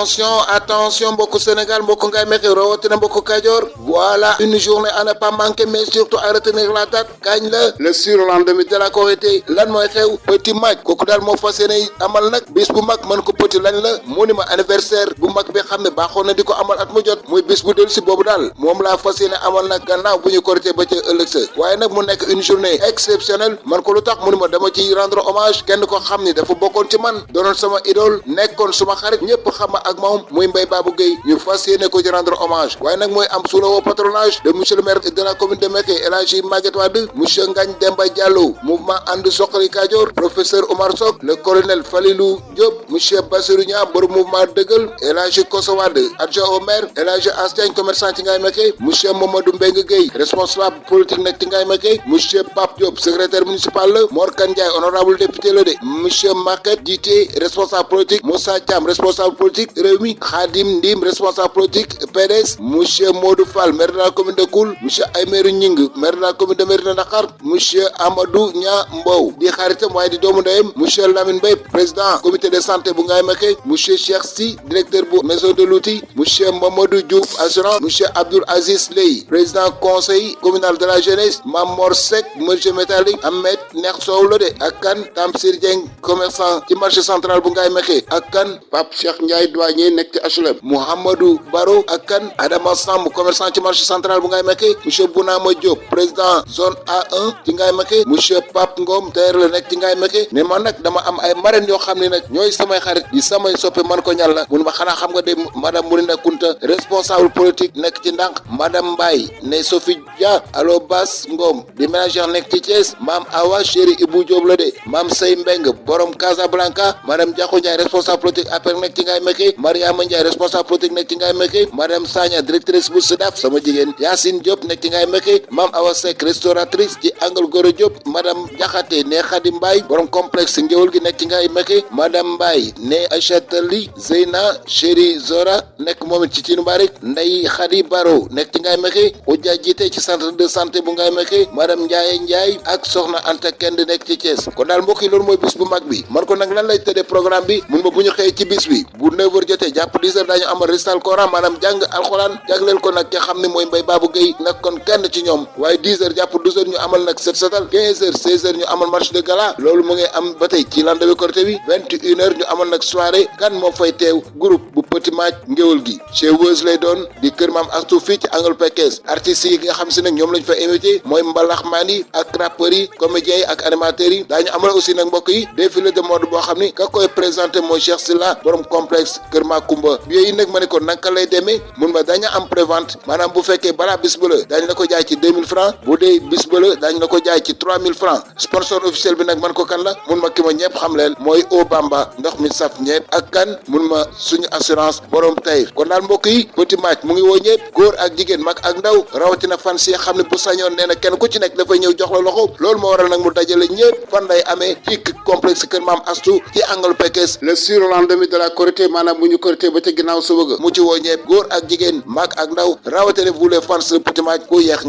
attention attention mbokku Sénégal mbokku ngay mexe rawatina mbokku Kajoor. Voilà une journée à ne pas manquer mais surtout à retenir la date. Kañ la? Le surlendemain de la Korité. Lan mooy xew? Petit Mac kooku daal moo fas yéene amal nag bis bu mag. Mën ko petit anniversaire bu mag bi xam ne baaxoon na di ko amal at mu jot. Muy bis bu dellu si boobu daal. Moom laa fas yéene amal nag gannaaw bu ñu Korité ba ca ëllëg une journée exceptionnelle. Man ko lu tax? Ma rendre hommage. Kenn ko xam ni dafa bokkoon ci man. Doonoon sama idole. Nekkoon suma xarit. Ñëpp xam ak moom muy Mbaye Babou Gueye ñu fas ko rendre hommage waaye nag mooy am sous patronage de monsieur le maire de la commune de Mékhé El Hadji Maguette Wade monsieur Ngagne Demba Diallo mouvement And Suxali professeur Omar Sock le colonel Falilou Diop monsieur Bassirou Niang borom mouvement dëggal El Hadji Koso Wade adjoint au maire El commerçant ci Ngaye monsieur Mamadou Mbengue responsable politique nekk ci Ngaye monsieur Pape Diop secrétaire municipal la Mor honorable député la de monsieur Maket Dité responsable politique Moussa Thiam responsable politique Rewmi Khadim Ndim responsable politique PDS monsieur Modou Fall maire de la commune de Koul monsieur Aymerou Ñing maire de la commune de Mérina Dakhar monsieur Amadou Nia Mbow. Di xaritam waaye di doomu monsieur Lamine Mbaye président comité de santé bu Ngaye Mékhé monsieur Cheikh Sy directeur bu maison de l'outil monsieur Mamadou Diouf assurance monsieur Abdoul Aziz Ley président conseil communal de la jeunesse Mamor Seck monsieur métallique Ahmed Neex Sow Tamsir Dieng commerçant ci marché central bu Ngaye Mékhé ak kan Pape Cheikh Ndiaye nekk ci HLM Mouhamadou Baro ak kan Adama Samb commerçant ci marché central bu Ngaye Mékhé monsieur Bounama Diop président zone A1 ci Ngaye Mékhé monsieur Pape Ngom tailleur la nekk ci Ngaye Mékhé ne man nag dama am ay marraines yoo xam ne nag ñooy samay xarit di samay soppe man ko ñal la mun ma xanaa xam nga de madame Mourina Kunta. Responsable politique nekk ci ndànk madame Mbaye ne Sophie Dia alo Bas Ngom. Di ménagère nekk ci Thiès maam Awa chéri Ibou Diop la de maam Sey Mbeng borom Casablanca. Madame Diakho Ndiaye responsable politique APR nekk ci Ngaye Mékhé Mariama Ndiaye responsable politique nekk ci Ngaye Mékhé madame Sagna directrice bu SEDAF sama jigéen Yacine Diop nekk ci Ngaye Mékhé maam Awa Seck restauratrice ci Angle Goro Diop madame Diakhaté ne Khady Mbaye borom complexe ngéwul gi nekk ci Ngaye Mékhé madame Mbaye ne Achatali Zeyna chéri Zora nekk moom it ci Tinu Mbarik Ndeye Khady Baro nekk ci Ngaye Mékhé Odia jiite ci centre de santé bu Ngaye Mékhé madame Ndiaye Ndiaye ak soxna Anta Kend nekk ci Thiès kon daal mbokk yi loolu mooy bis bu mag bi man ko nag lan lay programme bi mun ma bu ñu xëyee ci bis bi bu 9h jotee jàpp 10h daañu amal récital Coran maanaam jàng alxuraan jagleel ko nag ki xam ne mooy Mbaye Babou Gueye nag kon kenn ci ñoom. Waaye 10h jàpp 12h ñu amal nag set setal 15h 16h ñu amal match de gala. Loolu mu ngi am ba tey ci lendemain Korité bi 21h ñu amal nag soirée kan moo fay teew groupe bu Petit Mac ngéwal gi. Chez Weuz lay doon di kër maam Astou fii ci angle Pekes artistes yi nga xam si nag ñoom lañ fa invité mooy mbalax maan yi ak rappeurs yi comédiens yi ak animateurs yi. Daañu amal aussi nag mbokk yi défilé de mode boo xam ni ka koy présenté mooy Cheikh Silla borom complexe kër Makumba yooyu nag ma ne ko naka lay demee? Mun ma dañu am prévente. Maanaam bu fekkee balaa bis ba la la ko jaay ci 2000 francs. Bu dee bis ba la la ko jaay ci 3000 francs. Sponsor officiel bi nag man ko kan la? Mun ma ki ma ñëpp xam leen mooy O Bamba. Ndox mi saf ñëpp ak kan? Mun ma suñu assurance borom tayif kon daal mbokk yi Petit Mac mu ngi woo ñëpp. Góor ak jigéen mag ak ndaw rawatina fan si xam ne bu sañoon nee na kenn ku ci nekk dafay ñëw jox la loxo. Loolu moo waral nag mu dajale ñëpp. Fan lay amee ci complexe kër maam Astou ci angle Pekes le surlendemain de la maanaam bu ñu korité ba ca ginaaw suba ga mu ci woo ñepp góor ak jigéen mag ak ndaw rawatene vous les fans le petit match ku yeex